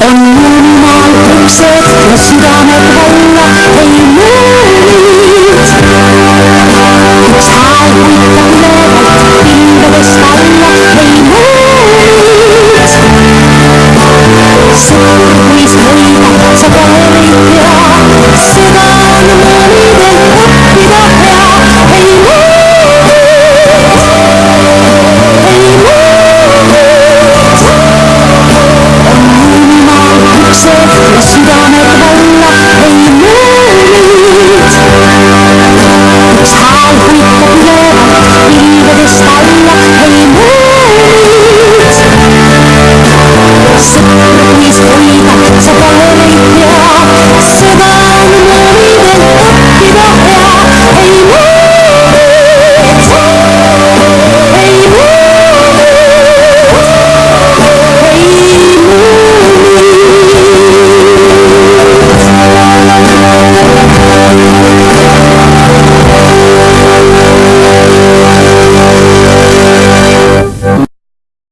女になる特設の知らぬ女